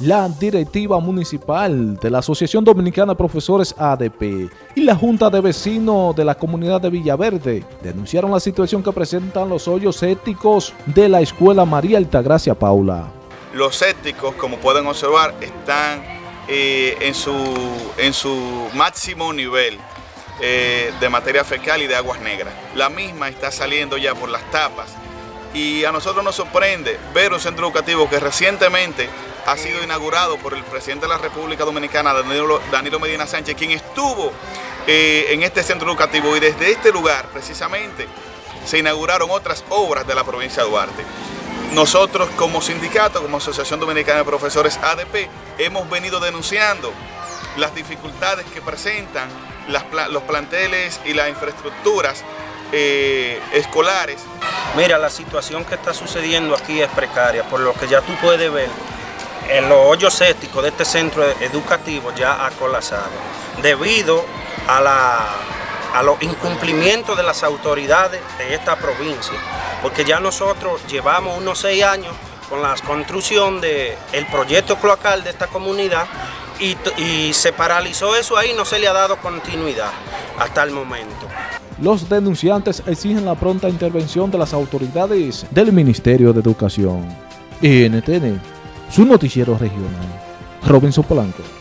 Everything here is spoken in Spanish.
la directiva municipal de la Asociación Dominicana de Profesores ADP y la Junta de Vecinos de la comunidad de Villaverde denunciaron la situación que presentan los hoyos éticos de la Escuela María Altagracia Paula. Los sépticos, como pueden observar, están eh, en, su, en su máximo nivel eh, de materia fecal y de aguas negras. La misma está saliendo ya por las tapas y a nosotros nos sorprende ver un centro educativo que recientemente ha sido inaugurado por el presidente de la República Dominicana, Danilo, Medina Sánchez, quien estuvo eh, en este centro educativo y desde este lugar precisamente se inauguraron otras obras de la provincia de Duarte. Nosotros como sindicato, como Asociación Dominicana de Profesores ADP, hemos venido denunciando las dificultades que presentan los planteles y las infraestructuras eh, escolares. Mira, la situación que está sucediendo aquí es precaria, por lo que ya tú puedes ver, los hoyos sépticos de este centro educativo ya ha colapsado, debido a la a los incumplimientos de las autoridades de esta provincia, porque ya nosotros llevamos unos seis años con la construcción del el proyecto cloacal de esta comunidad y, y se paralizó eso ahí, no se le ha dado continuidad hasta el momento. Los denunciantes exigen la pronta intervención de las autoridades del Ministerio de Educación. NTN, su noticiero regional. Robinson Polanco.